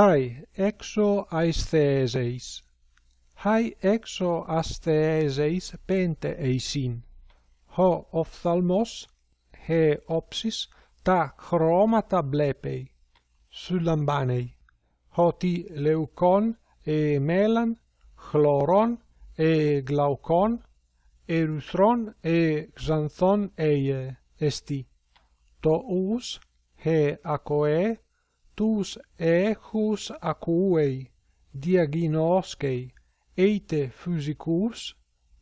Χάι έξω αισθέζεις. Χάι έξω αισθέζεις πέντε εισίν. Ο οφθαλμός, χε οψις τα χρώματα βλέπει. Σου λαμβάνει. Ότι λευκόν, ε μέλαν, χλωρών, ε γλαουκόν, ερυθρών, ε ξανθών, ε εστί. Το ους, έ ακοέ, acoe, tus echus acuei diaginoscei eite physicus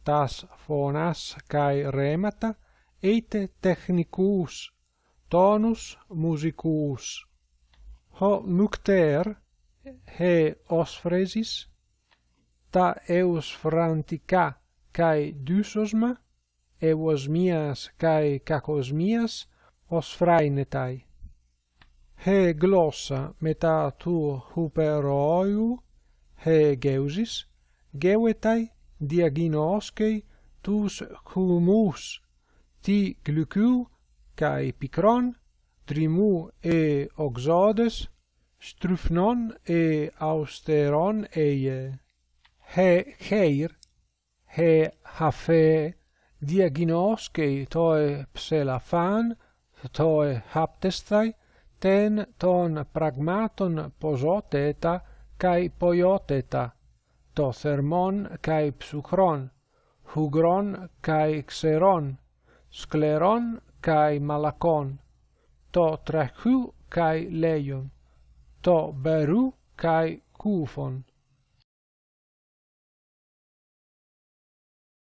tas phonas kai remata eite technicus tonus musicus ho nocter he osphresis ta eus frantica kai dysosma eosmias kai kakosmias osphrainetai he glossa meta tu huperoiu he geusis gewetai diaginoscei tus humus ti glucu, kai picron trimu e oxodes strufnon e austeron eie. He heir he hafe diaginoscei toe pselafan toe haptestai τεν των πραγμάτων ποζότετα καί ποιότετα, το θερμόν καί ψυχρόν, χουγρόν καί ξερόν, σκλερόν καί μαλακόν, το τρεχού καί λέιον, το μπερού καί κούφον,